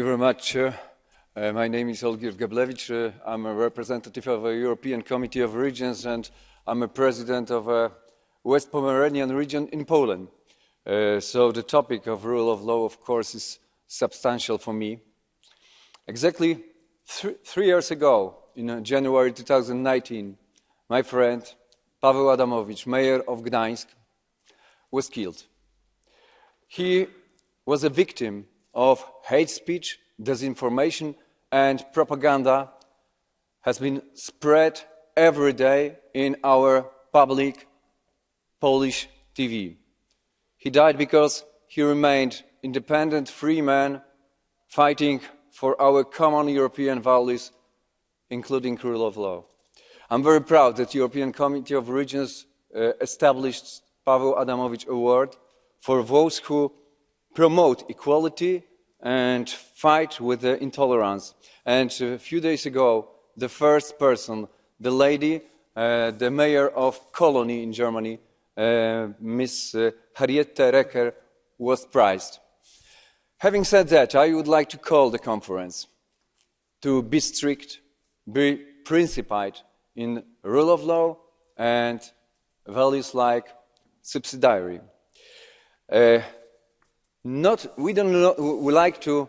you very much. Uh, my name is Olgierd Geblewicz. Uh, I'm a representative of the European Committee of Regions and I'm a president of a West Pomeranian region in Poland. Uh, so the topic of rule of law, of course, is substantial for me. Exactly th three years ago, in uh, January 2019, my friend Paweł Adamowicz, mayor of Gdańsk, was killed. He was a victim of hate speech, disinformation and propaganda has been spread every day in our public Polish TV. He died because he remained independent, free man fighting for our common European values, including rule of law. I'm very proud that the European Committee of Regions uh, established Paweł Adamowicz Award for those who promote equality and fight with intolerance. And a few days ago, the first person, the lady, uh, the mayor of Colony in Germany, uh, Ms. Uh, Henriette Reker, was prized. Having said that, I would like to call the conference to be strict, be principled in rule of law and values like subsidiarity. Uh, not, we don't we like to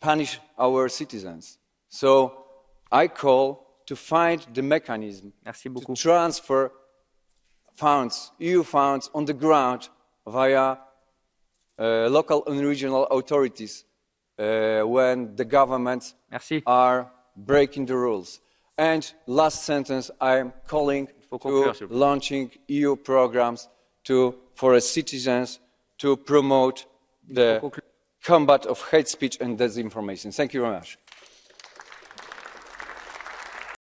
punish our citizens. So I call to find the mechanism to transfer funds, EU funds, on the ground via uh, local and regional authorities uh, when the governments Merci. are breaking the rules. And last sentence, I am calling to launching EU programs to, for citizens to promote the combat of hate speech and disinformation. Thank you very much.